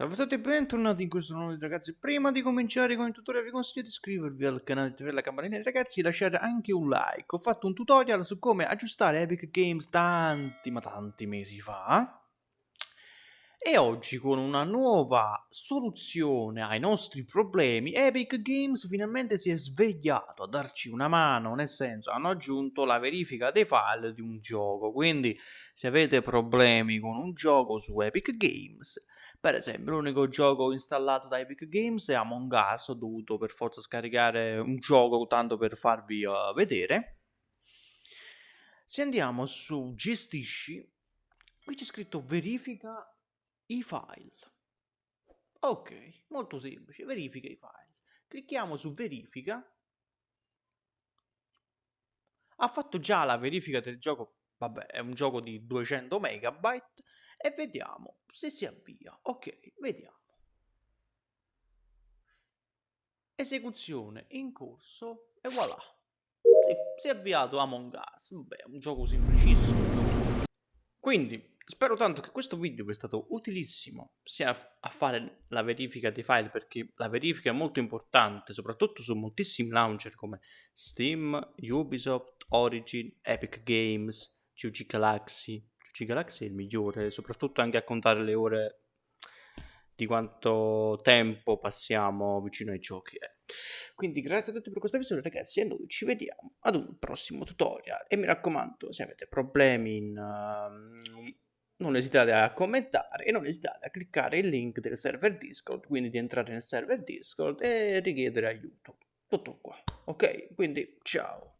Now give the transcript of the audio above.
Salve a tutti e bentornati in questo nuovo video ragazzi. Prima di cominciare con il tutorial vi consiglio di iscrivervi al canale di TV La Campanella. E ragazzi lasciate anche un like. Ho fatto un tutorial su come aggiustare Epic Games tanti ma tanti mesi fa. E oggi con una nuova soluzione ai nostri problemi Epic Games finalmente si è svegliato a darci una mano, nel senso hanno aggiunto la verifica dei file di un gioco, quindi se avete problemi con un gioco su Epic Games per esempio, l'unico gioco installato da Epic Games è Among Us, ho dovuto per forza scaricare un gioco tanto per farvi uh, vedere. Se andiamo su gestisci, qui c'è scritto verifica i file. Ok, molto semplice, verifica i file. Clicchiamo su verifica. Ha fatto già la verifica del gioco, vabbè è un gioco di 200 megabyte e vediamo se si avvia. Ok, vediamo. Esecuzione in corso e voilà. Sì, si è avviato Among Us. Beh, un gioco semplicissimo. Quindi, spero tanto che questo video vi è stato utilissimo sia a fare la verifica dei file perché la verifica è molto importante, soprattutto su moltissimi launcher come Steam, Ubisoft, Origin, Epic Games, GG Galaxy, PUBG Galaxy è il migliore, soprattutto anche a contare le ore di quanto tempo passiamo vicino ai giochi. Eh. Quindi grazie a tutti per questa visione ragazzi e noi ci vediamo ad un prossimo tutorial e mi raccomando se avete problemi in, uh, non esitate a commentare e non esitate a cliccare il link del server Discord, quindi di entrare nel server Discord e richiedere aiuto. Tutto qua, ok? Quindi ciao!